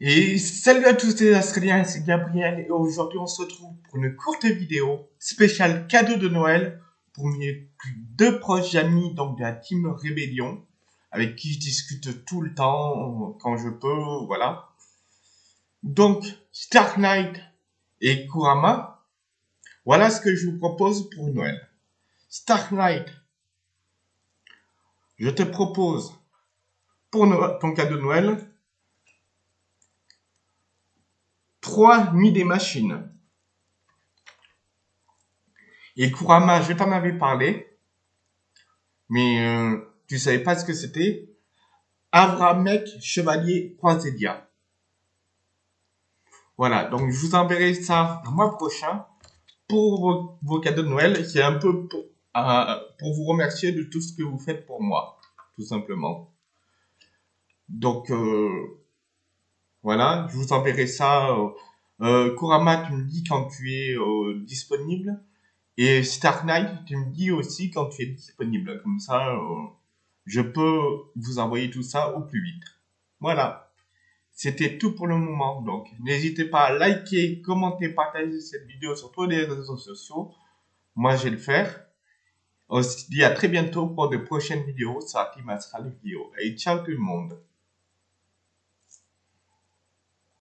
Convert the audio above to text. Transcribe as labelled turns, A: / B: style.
A: Et salut à tous les Australiens, c'est Gabriel et aujourd'hui on se retrouve pour une courte vidéo spéciale cadeau de Noël pour mes deux proches amis donc de la team Rébellion avec qui je discute tout le temps quand je peux, voilà. Donc Stark Knight et Kurama, voilà ce que je vous propose pour Noël. Stark Knight, je te propose pour ton cadeau de Noël 3 nuits des machines. Et Kurama, je t'en avais parlé, mais euh, tu savais pas ce que c'était. Avramek Chevalier Croisédia. Voilà, donc je vous enverrai ça le mois prochain pour vos, cadeaux de Noël. C'est un peu pour, euh, pour vous remercier de tout ce que vous faites pour moi, tout simplement. Donc, euh, voilà, je vous enverrai ça. Euh, Kurama, tu me dis quand tu es euh, disponible. Et Stark Knight, tu me dis aussi quand tu es disponible. Comme ça, je peux vous envoyer tout ça au plus vite. Voilà. C'était tout pour le moment. Donc, n'hésitez pas à liker, commenter, partager cette vidéo sur tous les réseaux sociaux. Moi, je vais le faire. On se dit à très bientôt pour de prochaines vidéos sur Team Astral Vidéo. Et ciao tout le monde.